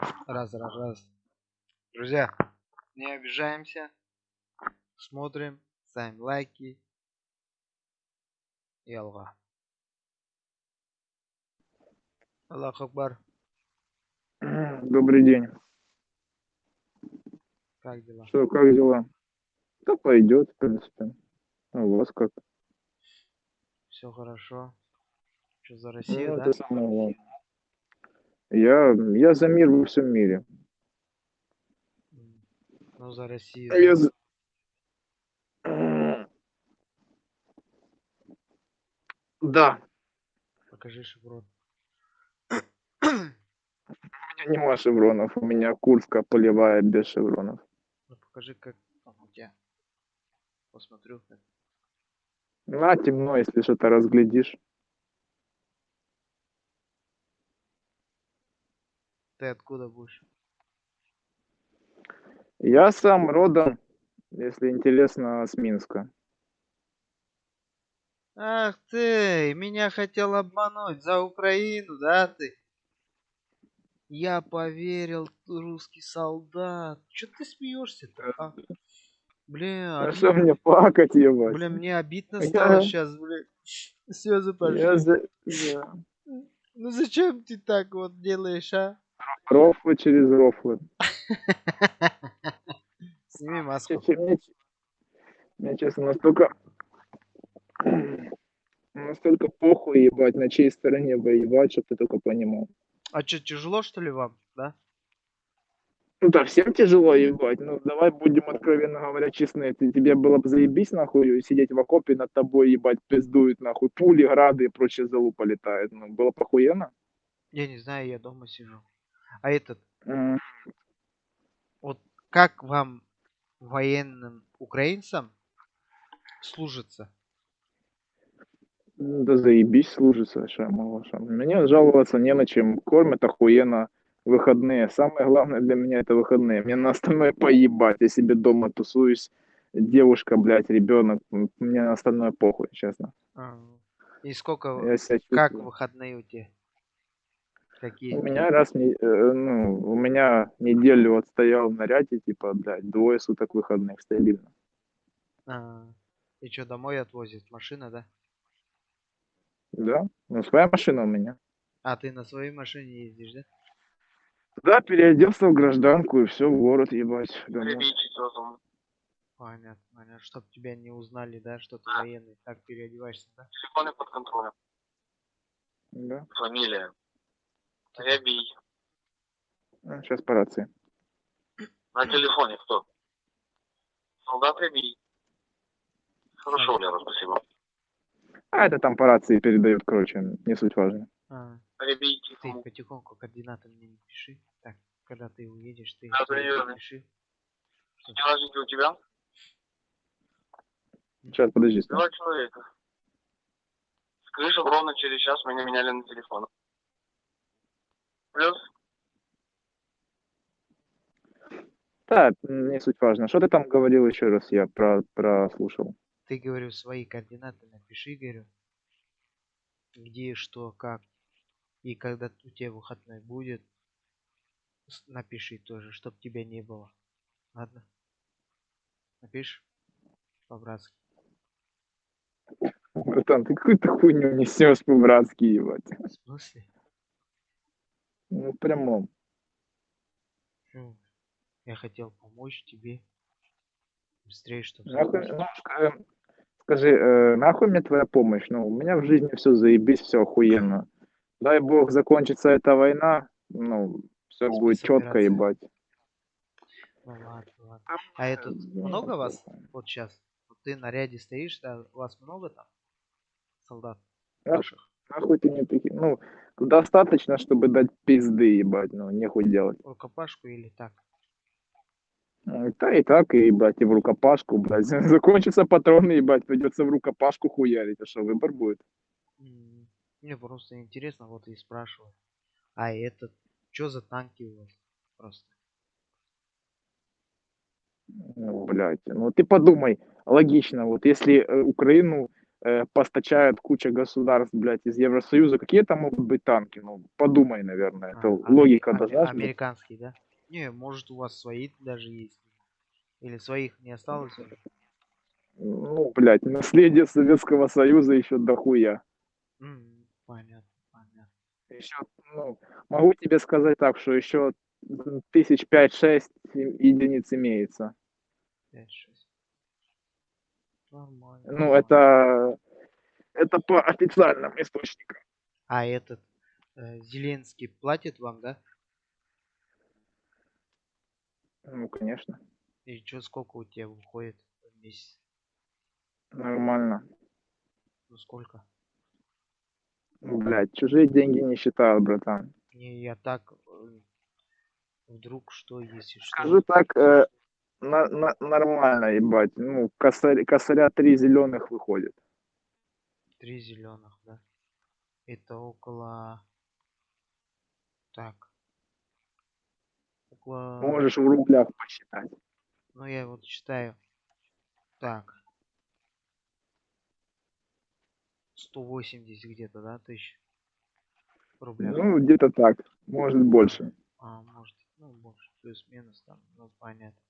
Раз, раз, раз. Друзья, не обижаемся. Смотрим, ставим лайки. И Аллах. Аллах Акбар. Добрый день. Как дела? Что, как дела? Да пойдет, в принципе. А у вас как? Все хорошо. Что за Ну, Россию, да? это самое главное. Я, я за мир во всем мире. Ну, за Россию. Я да. за... Да, Покажи шеврон. у меня нема шевронов, у меня Курска полевая без шевронов. Ну, покажи, как там у тебя. Посмотрю. как. На, темно, если что-то разглядишь. Ты откуда будешь? Я сам родом, если интересно, с Минска. Ах ты, меня хотел обмануть за Украину, да ты? Я поверил, русский солдат. Че ты смеешься-то, а? Бля, А что мне плакать, ебать? бля, мне обидно Я- стало сейчас, бля. Слезы пошли. Я за... да. Ну зачем ты так вот делаешь, а? Рофлы через рофлы. Сними маску. Мне, мне, честно, настолько... Настолько похуй, ебать, на чьей стороне воевать, чтоб ты только понимал. А что, тяжело что ли вам, да? Ну да, всем тяжело ебать, ну давай будем откровенно говоря честны. Ты, тебе было бы заебись нахуй сидеть в окопе над тобой, ебать, пиздуют нахуй, пули, грады и прочее залупа летает. Ну, было похуенно. Я не знаю, я дома сижу. А этот, вот как вам военным украинцам служится? Ну, Да заебись служится, что. Мне жаловаться не на чем. Кормят охуенно выходные. Самое главное для меня это выходные. Мне на остальное поебать. Я себе дома тусуюсь. Девушка, блядь, ребенок. Мне на остальное похуй, честно. А, И сколько, как выходные у тебя? Какие? У меня раз, э, ну, у меня неделю отстоял в наряде, типа, блядь, двое суток выходных стабильно. А, и что, домой отвозят? Машина, да? Да? Ну, своя машина у меня. А, ты на своей машине ездишь, да? Да, переоделся в гражданку и все, в город ебать. Домой. Понятно, понятно. Чтоб тебя не узнали, да, что ты военный. Так переодеваешься, да? Телефоны под контролем. Да. Фамилия. Рябий. Сейчас по рации. На телефоне кто? Солдат Рябий. Хорошо, Лера, спасибо. А это там по рации передают, короче, не суть важно. А, Рябий, ты потихоньку координаты мне не пиши. Так, когда ты уедешь, ты Да, пиши. Дневножники у тебя? Сейчас, подожди. Два человека. Скажи, чтобы ровно через час меня меняли на телефон. Плюс? Да, не суть важно. Что ты там говорил еще раз, я про прослушал. Ты, говорю, свои координаты напиши, говорю. Где, что, как. И когда у тебя выходной будет, напиши тоже, чтоб тебя не было. Ладно? Напишешь? По-братски. Братан, ты какую-то хуйню несешь по-братски, ебать. В смысле? Ну, в прямом. Я хотел помочь тебе. Быстрее, чтобы Нахуй, ну, скажи, э, нахуй мне твоя помощь? Ну, у меня в жизни все заебись, все охуенно. Дай бог закончится эта война, ну, все будет четко, ебать. Ну ладно, ладно. А это Ну, много вас вот сейчас? Вот ты на ряде стоишь, да? Вас много там? Солдат Да. ваших? Нахуй ты мне такие, ну, достаточно, чтобы дать пизды, ебать, ну, нехуй делать. Рукопашку или так? И та, и так, и, ебать, и в рукопашку, блядь. Закончатся патроны, ебать, придется в рукопашку хуярить, а что, выбор будет? Мне просто интересно, вот и спрашиваю. А этот, что за танки у вас? Просто. Ну, блядь, ну ты подумай, логично, вот если э, Украину э, постачает куча государств, блядь, из Евросоюза. Какие там могут быть танки? Ну, подумай, наверное. А, Это аме- логика аме- должна быть. Американский, да? Не, может у вас свои даже есть. Или своих не осталось уже? Ну, блядь, наследие Советского Союза еще дохуя. Понятно, понятно. Еще, ну, могу тебе сказать так, что еще тысяч пять-шесть единиц имеется. 5-6. Нормально. Ну, это, это по официальным источникам. А этот э, Зеленский платит вам, да? Ну, конечно, И что, сколько у тебя выходит в месяц? нормально. Ну сколько? Ну, Блядь, чужие деньги не считают, братан. Не, я так э, вдруг что, если что. Скажу так, э, на- на- нормально, ебать. Ну, косарь, косаря три зеленых выходит. Три зеленых, да? Это около... Так. Около... Можешь в рублях посчитать. Ну я вот считаю. Так. 180 где-то, да, тысяч? В рублях. Ну, где-то так. Может, больше. А, может, ну, больше, плюс-минус там, ну, понятно.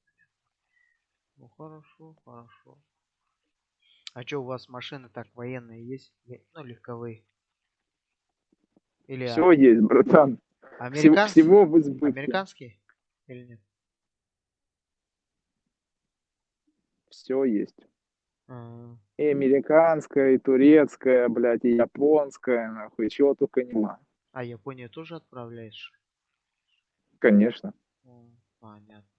Ну, хорошо, хорошо. А что, у вас машины так военные есть? Ну, легковые. Или а- Все есть, братан. Американские? всего в избытке. Американские? Или нет? Все есть. А, И американская, и турецкая, блядь, и японская, нахуй, чего только нема. А Японию тоже отправляешь? Конечно. Понятно.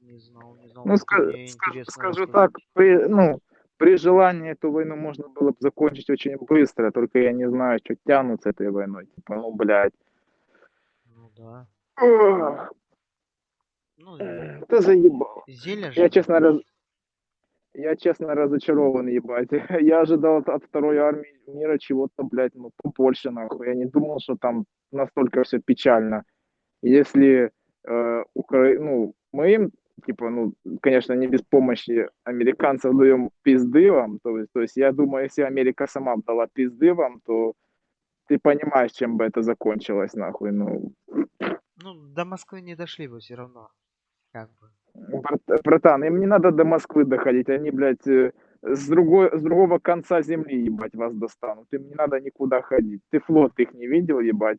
Не знал, не знал. Ну, скажу рассказать. так, при, ну, при желании эту войну можно было бы закончить очень быстро, только я не знаю, что тянут с этой войной. Типа, ну, блядь. Ну да. Ох, Ну, Это заебало. зелье же. Я, честно, раз... я, честно, разочарован, ебать. Я ожидал от, от второй армии мира чего-то, блядь, ну, побольше, нахуй. Я не думал, что там настолько все печально. Если э, Укра... ну, мы им, типа, ну, конечно, не без помощи американцев даем пизды вам, то есть, то есть я думаю, если Америка сама дала пизды вам, то ты понимаешь, чем бы это закончилось, нахуй, ну, Ну, до Москвы не дошли бы все равно. Как бы. Брат- братан, им не надо до Москвы доходить, они, блядь, э, с, другой, с другого конца земли, ебать, вас достанут. Им не надо никуда ходить. Ты флот их не видел, ебать.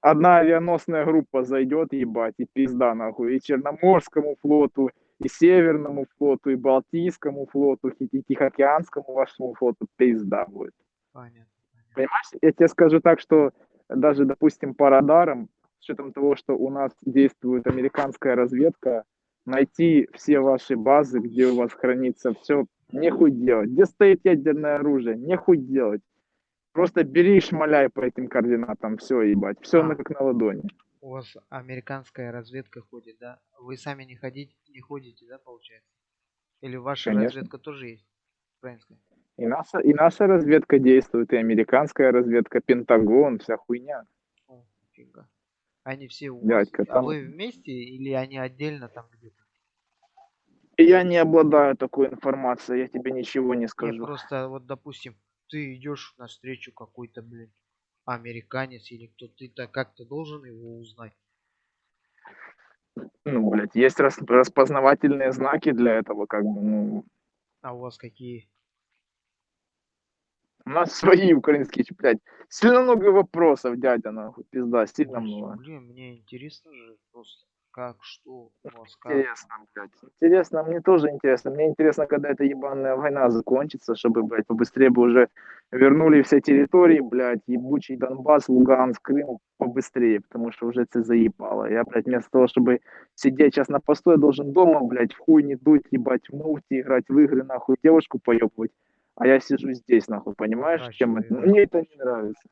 Одна авианосная группа зайдет, ебать, и пизда, нахуй. И Черноморскому флоту, и Северному флоту, и Балтийскому флоту, и Ти- Тихоокеанскому вашему флоту пизда будет. Понятно. Понимаешь, я тебе скажу так, что даже, допустим, по радарам, с учетом того, что у нас действует американская разведка, найти все ваши базы, где у вас хранится все, нехуй делать. Где стоит ядерное оружие, нехуй делать. Просто бери и шмаляй по этим координатам, все, ебать. Все А. на как на ладони. У вас американская разведка ходит, да? Вы сами не ходите, не ходите, да, получается? Или ваша Конечно. разведка тоже есть? Украинская? И наша, и наша разведка действует, и американская разведка, Пентагон, вся хуйня. О, фига. Они все у вас. Дядька, А там- вы вместе или они отдельно там где-то? Я не обладаю такой информацией, я тебе ничего не Не, скажу. просто вот, допустим, ты идешь навстречу какой-то, блин, американец или кто ты то как-то должен его узнать. Ну, блядь, есть рас- распознавательные знаки для этого, как бы, ну, А у вас какие? у нас свои украинские, блядь, сильно много вопросов, дядя, нахуй, пизда, сильно Ой, много. Блин, мне интересно же просто, как, что у вас, как. Интересно, блядь, интересно, мне тоже интересно, мне интересно, когда эта ебаная война закончится, чтобы, блядь, побыстрее бы уже вернули все территории, блядь, ебучий Донбасс, Луганск, Крым, побыстрее, потому что уже это заебало. Я, блядь, вместо того, чтобы сидеть сейчас на посту, я должен дома, блядь, в хуй не дуть, ебать, в мульти, играть в игры, нахуй, девушку поебывать, а я сижу здесь, нахуй, понимаешь, чем это? Мне это не нравится.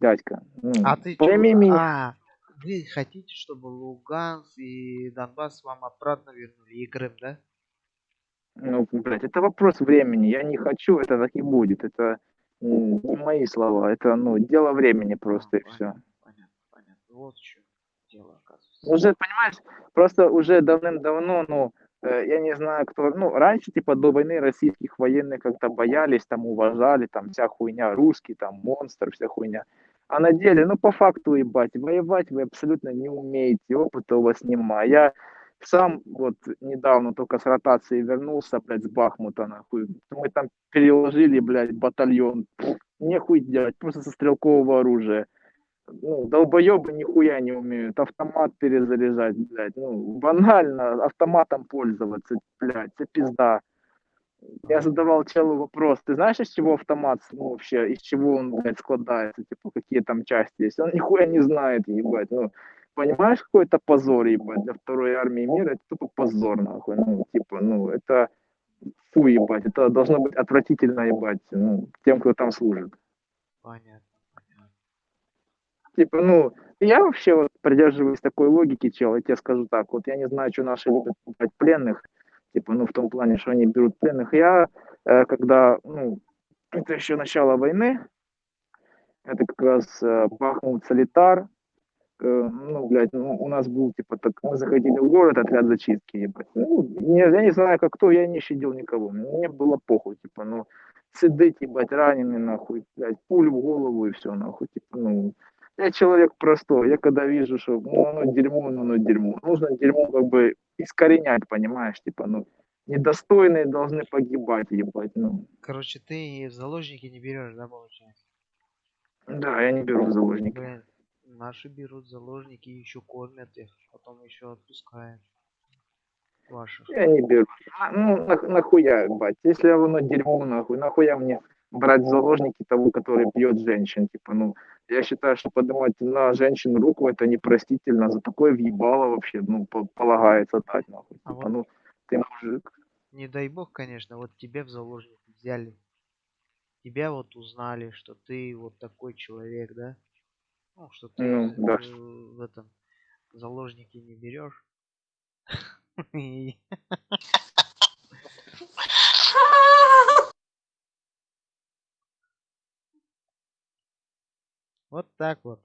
Дядька, ну, А ты чё? пойми меня. А, вы хотите, чтобы Луганск и Донбасс вам обратно вернули и Крым, да? Ну, блядь, это вопрос времени. Я не хочу, это так и будет. Это не мои слова. Это, ну, дело времени просто, и А, все. понятно, Понятно, понятно. Вот что дело, оказывается. Уже, понимаешь, просто уже давным-давно, ну, э, я не знаю, кто, ну, раньше, типа, до войны российских военных как-то боялись, там, уважали, там, вся хуйня, русский, там, монстр, вся хуйня. А на деле, ну, по факту, ебать, воевать вы абсолютно не умеете, опыта у вас нема. Я сам вот недавно только с ротации вернулся, блядь, с Бахмута, нахуй. Мы там переложили, блядь, батальон. Нехуй делать, просто со стрелкового оружия. Ну, долбоебы нихуя не умеют. Автомат перезаряжать, блядь. Ну, банально автоматом пользоваться, блядь, это пизда. Я задавал челу вопрос, ты знаешь, из чего автомат, ну, вообще, из чего он, блядь, складается, типа, какие там части есть? Он нихуя не знает, ебать, ну, понимаешь, какой это позор, ебать, для второй армии мира, это тупо позор, нахуй, ну, типа, ну, это, фу, ебать, это должно быть отвратительно, ебать, ну, тем, кто там служит. Понятно, понятно. Типа, ну, я вообще вот придерживаюсь такой логики, чел, я тебе скажу так, вот я не знаю, что наши любят пленных, типа, ну, в том плане, что они берут пленных. Я, э, когда, ну, это еще начало войны, это как раз э, Бахмут, Солитар, э, ну, блядь, ну, у нас был, типа, так, мы заходили в город, отряд зачистки, ебать. Ну, не, я не знаю, как кто, я не щадил никого, мне было похуй, типа, ну, сидеть, ебать, раненый, нахуй, блядь, пулю в голову и все, нахуй, типа, ну, я человек простой, я когда вижу, что, ну, оно дерьмо, ну, оно дерьмо, нужно дерьмо, как бы, искоренять, понимаешь, типа, ну, недостойные должны погибать, ебать, ну, Короче, ты в заложники не берешь, да, получается? да, я не беру в заложники. Блин, наши берут заложники еще кормят их, потом еще отпускают ваших. Я не беру. А, Ну, нах- нахуя, ебать, если оно дерьмо, нахуй, нахуя мне брать заложники того, который бьет женщин, типа, ну, я считаю, что поднимать на женщин руку это непростительно, за такое въебало вообще, ну, по- полагается дать, нахуй, А типа, вот- ну, ты мужик, Не дай бог, конечно, вот тебе в заложники взяли. Тебя вот узнали, что ты вот такой человек, да? Ну, что ты Ну, да. в этом заложники не берешь. Вот так вот.